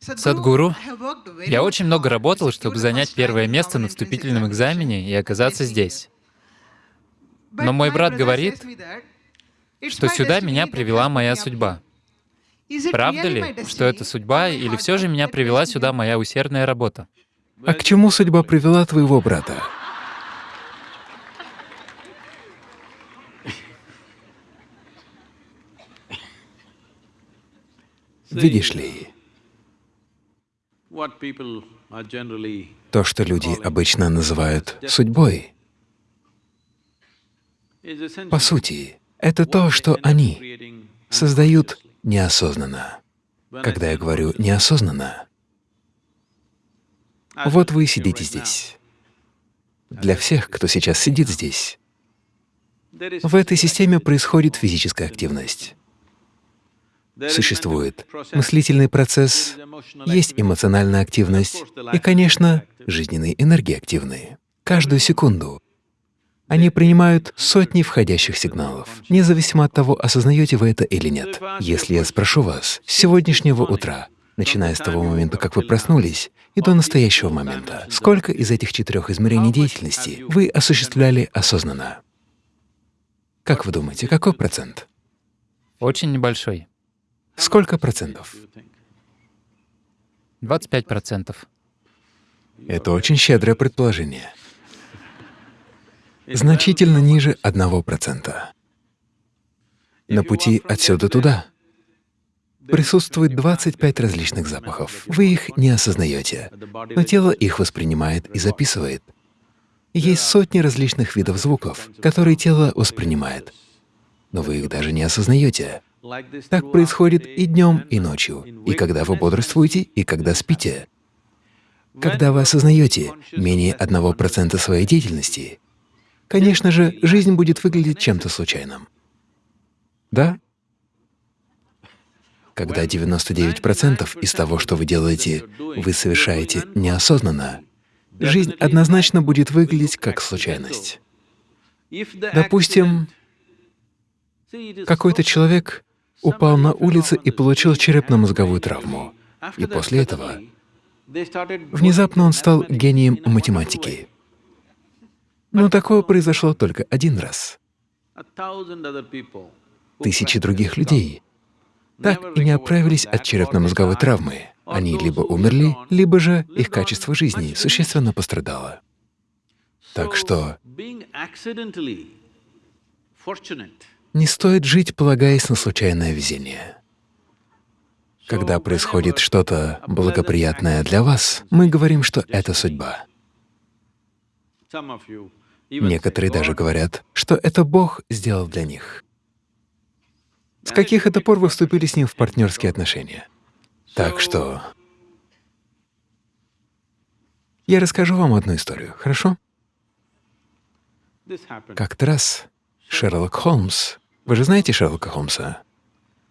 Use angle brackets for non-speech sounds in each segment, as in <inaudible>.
Садгуру, я очень много работал, чтобы занять первое место на вступительном экзамене и оказаться здесь. Но мой брат говорит, что сюда меня привела моя судьба. Правда ли, что это судьба, или все же меня привела сюда моя усердная работа? А к чему судьба привела твоего брата? <laughs> Видишь ли, то, что люди обычно называют судьбой, по сути, это то, что они создают неосознанно. Когда я говорю «неосознанно», вот вы сидите здесь. Для всех, кто сейчас сидит здесь, в этой системе происходит физическая активность. Существует мыслительный процесс, есть эмоциональная активность и, конечно, жизненные энергии активные. Каждую секунду они принимают сотни входящих сигналов, независимо от того, осознаете вы это или нет. Если я спрошу вас с сегодняшнего утра, начиная с того момента, как вы проснулись, и до настоящего момента, сколько из этих четырех измерений деятельности вы осуществляли осознанно? Как вы думаете, какой процент? Очень небольшой. Сколько процентов? 25 процентов. Это очень щедрое предположение. Значительно ниже одного процента. На пути отсюда туда присутствует 25 различных запахов. Вы их не осознаете, но тело их воспринимает и записывает. Есть сотни различных видов звуков, которые тело воспринимает, но вы их даже не осознаете. Так происходит и днем, и ночью, и когда вы бодрствуете, и когда спите. Когда вы осознаете менее одного процента своей деятельности, конечно же, жизнь будет выглядеть чем-то случайным. Да? Когда 99% из того, что вы делаете, вы совершаете неосознанно, жизнь однозначно будет выглядеть как случайность. Допустим, какой-то человек упал на улице и получил черепно-мозговую травму. И после этого внезапно он стал гением математики. Но такое произошло только один раз. Тысячи других людей так и не оправились от черепно-мозговой травмы. Они либо умерли, либо же их качество жизни существенно пострадало. Так что не стоит жить, полагаясь на случайное везение. Когда происходит что-то благоприятное для вас, мы говорим, что это судьба. Некоторые даже говорят, что это Бог сделал для них. С каких это пор вы вступили с Ним в партнерские отношения? Так что… Я расскажу вам одну историю, хорошо? Как-то раз Шерлок Холмс вы же знаете Шерлока Холмса?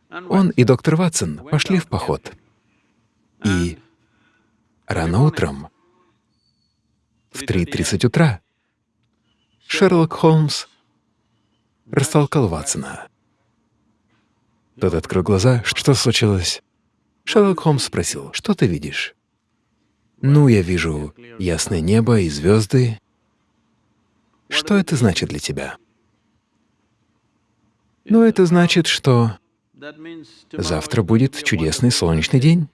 Он и доктор Ватсон пошли в поход. И рано утром, в 3.30 утра, Шерлок Холмс растолкал Ватсона. Тот открыл глаза. Что случилось? Шерлок Холмс спросил, что ты видишь? Ну, я вижу ясное небо и звезды. Что это значит для тебя? Но это значит, что завтра будет чудесный солнечный день.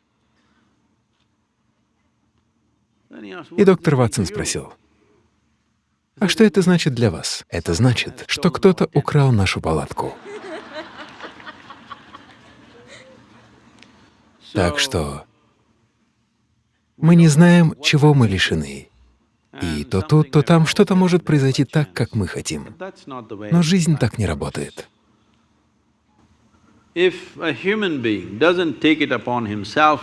И доктор Ватсон спросил, а что это значит для вас? Это значит, что кто-то украл нашу палатку. Так что мы не знаем, чего мы лишены. И то тут, то там что-то может произойти так, как мы хотим. Но жизнь так не работает. If a human being doesn't take it upon himself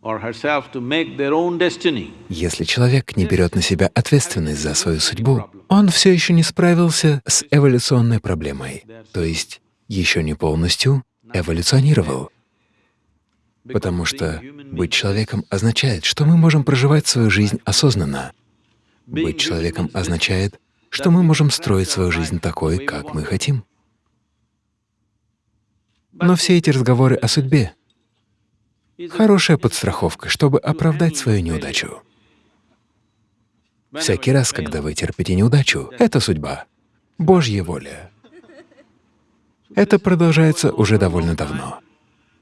or herself to make their own destiny, если человек не берет на себя ответственность за свою судьбу, он все еще не справился с эволюционной проблемой, то есть еще не полностью эволюционировал. Потому что быть человеком означает, что мы можем проживать свою жизнь осознанно. Быть человеком означает, что мы можем строить свою жизнь такой, как мы хотим. Но все эти разговоры о судьбе Хорошая подстраховка, чтобы оправдать свою неудачу. Всякий раз, когда вы терпите неудачу, это судьба, Божья воля. Это продолжается уже довольно давно.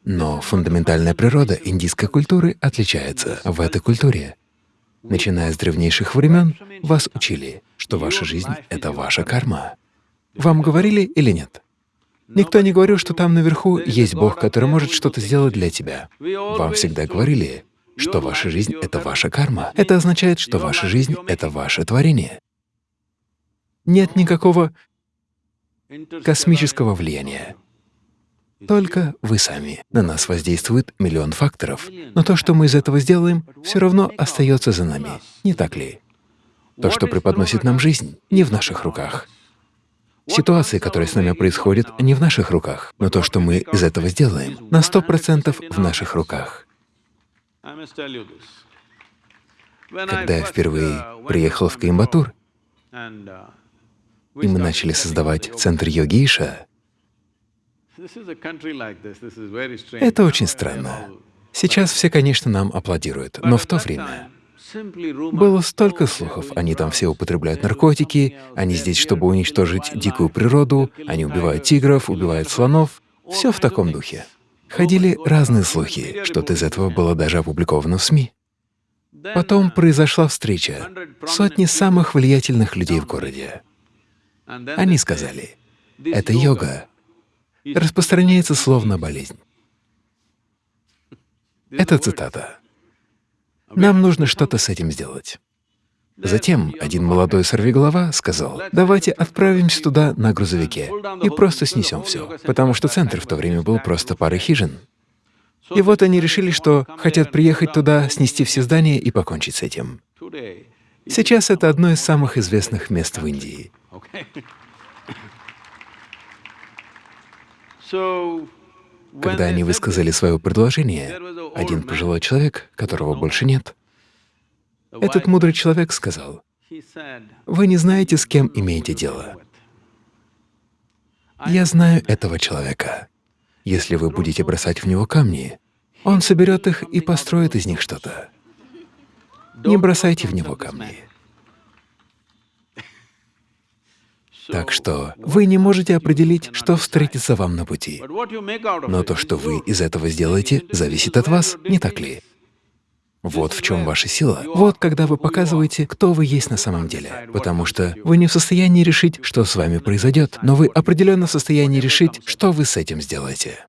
Но фундаментальная природа индийской культуры отличается. В этой культуре, начиная с древнейших времен, вас учили, что ваша жизнь — это ваша карма. Вам говорили или нет? Никто не говорил, что там наверху есть Бог, который может что-то сделать для тебя. Вам всегда говорили, что ваша жизнь — это ваша карма. Это означает, что ваша жизнь — это ваше творение. Нет никакого космического влияния. Только вы сами. На нас воздействует миллион факторов, но то, что мы из этого сделаем, все равно остается за нами, не так ли? То, что преподносит нам жизнь, не в наших руках. Ситуации, которые с нами происходят, не в наших руках, но то, что мы из этого сделаем, на сто процентов в наших руках. Когда я впервые приехал в Коимбатур, и мы начали создавать центр йоги Иша, это очень странно. Сейчас все, конечно, нам аплодируют, но в то время было столько слухов. Они там все употребляют наркотики, они здесь, чтобы уничтожить дикую природу, они убивают тигров, убивают слонов. Все в таком духе. Ходили разные слухи, что-то из этого было даже опубликовано в СМИ. Потом произошла встреча сотни самых влиятельных людей в городе. Они сказали, это йога распространяется словно болезнь. Это цитата. Нам нужно что-то с этим сделать. Затем один молодой сорвиголова сказал, давайте отправимся туда на грузовике и просто снесем все, потому что центр в то время был просто парой хижин. И вот они решили, что хотят приехать туда, снести все здания и покончить с этим. Сейчас это одно из самых известных мест в Индии. <coughs> Когда они высказали свое предложение, один пожилой человек, которого больше нет, этот мудрый человек сказал, «Вы не знаете, с кем имеете дело. Я знаю этого человека. Если вы будете бросать в него камни, он соберет их и построит из них что-то. Не бросайте в него камни. Так что вы не можете определить, что встретится вам на пути. Но то, что вы из этого сделаете, зависит от вас, не так ли? Вот в чем ваша сила. Вот когда вы показываете, кто вы есть на самом деле. Потому что вы не в состоянии решить, что с вами произойдет, но вы определенно в состоянии решить, что вы с этим сделаете.